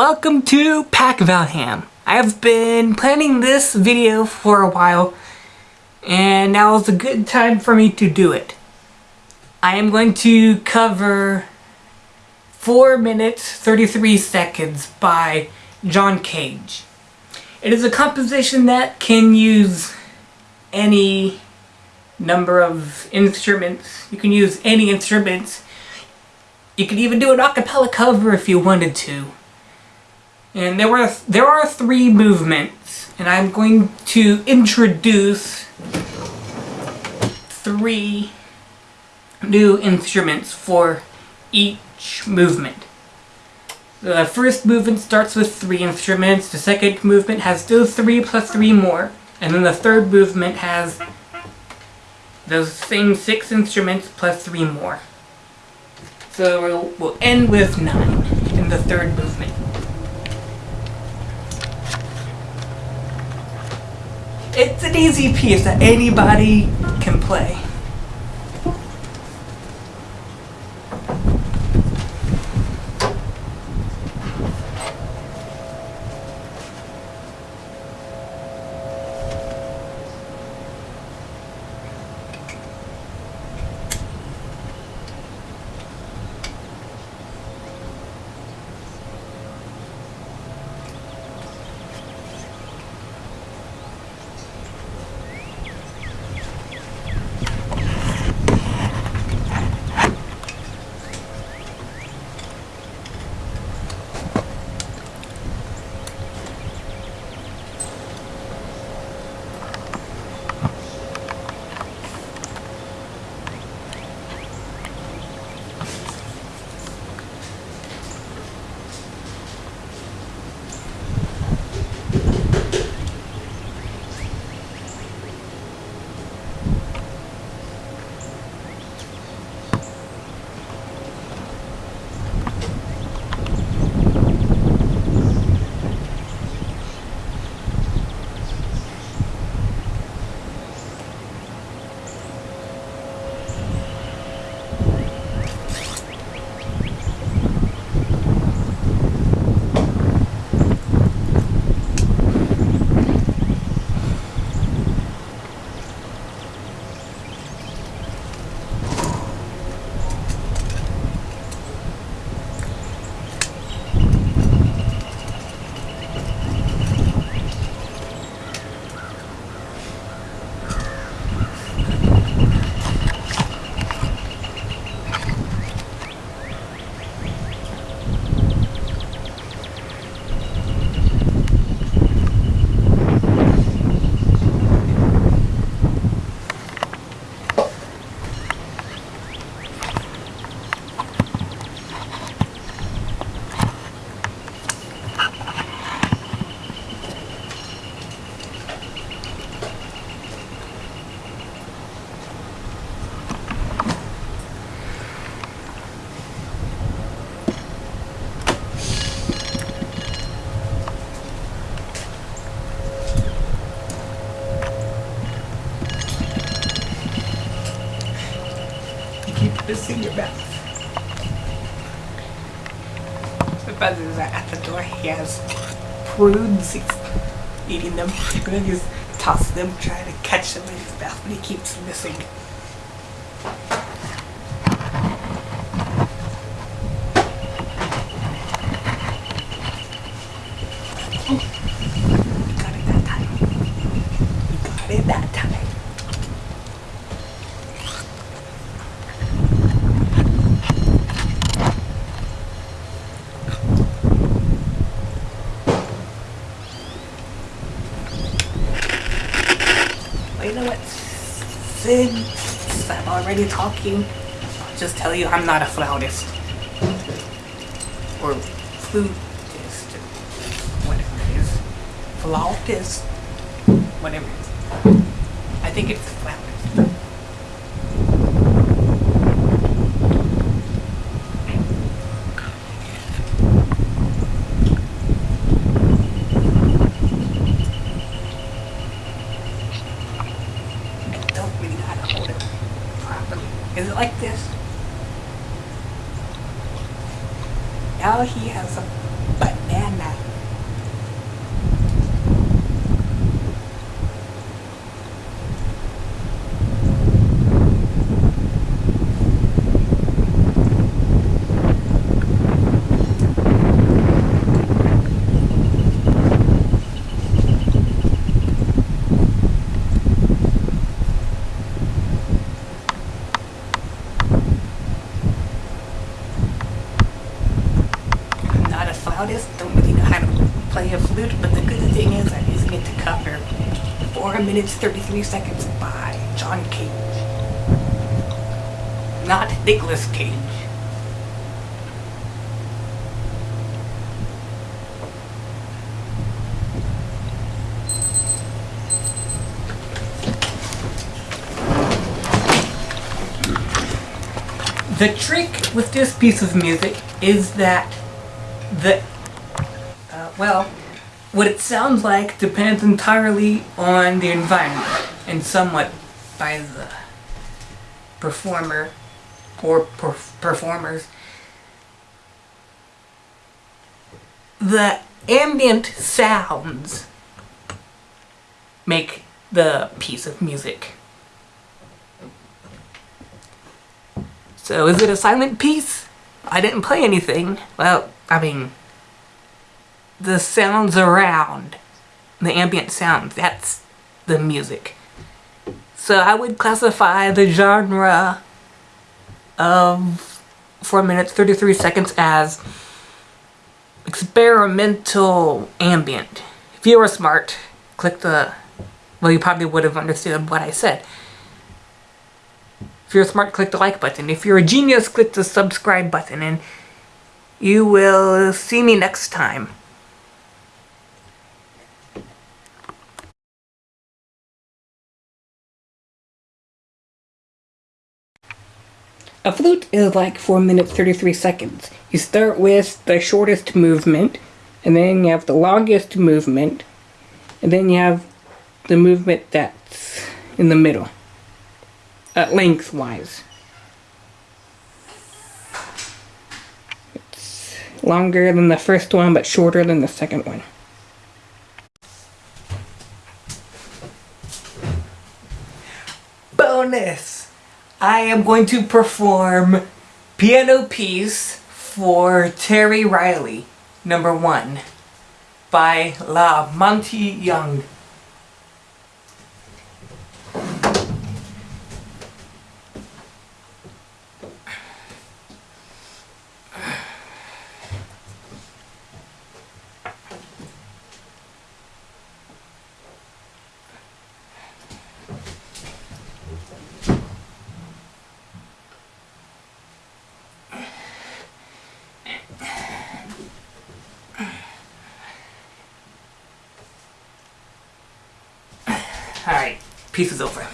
Welcome to Pack Valham. I've been planning this video for a while and now is a good time for me to do it. I am going to cover 4 minutes 33 seconds by John Cage. It is a composition that can use any number of instruments. You can use any instruments. You could even do an acapella cover if you wanted to. And there were there are three movements, and I'm going to introduce three new instruments for each movement. The first movement starts with three instruments, the second movement has those three plus three more, and then the third movement has those same six instruments plus three more. So we'll, we'll end with nine in the third movement. It's an easy piece that anybody can play. In your mouth. The buzzers are at the door. He has prunes. He's eating them. I'm gonna just toss them, trying to catch them in his mouth, but he keeps missing. got it that time. got it that time. you know what? Since I'm already talking, I'll just tell you I'm not a flautist. Or flutist. Whatever it is. Flautist. Whatever it is. I think it's flautist. don't really know how to hold it properly. Is it like this? Now he has a button. Banana. I'm not a flautist, don't really know how to play a flute, but the good thing is I'm using it to cover 4 minutes 33 seconds by John Cage. Not Nicolas Cage. The trick with this piece of music is that the, well, what it sounds like depends entirely on the environment and somewhat by the performer or per- performers. The ambient sounds make the piece of music. So is it a silent piece? I didn't play anything. Well, I mean, the sounds around, the ambient sounds, that's the music. So I would classify the genre of 4 minutes 33 seconds as experimental ambient. If you were smart, click the, well you probably would have understood what I said. If you're smart, click the like button. If you're a genius, click the subscribe button and you will see me next time. A flute is like 4 minutes 33 seconds. You start with the shortest movement, and then you have the longest movement, and then you have the movement that's in the middle, uh, lengthwise. It's longer than the first one, but shorter than the second one. Bonus! I am going to perform Piano Piece for Terry Riley, number one, by La Monte Young. Alright, peace is over.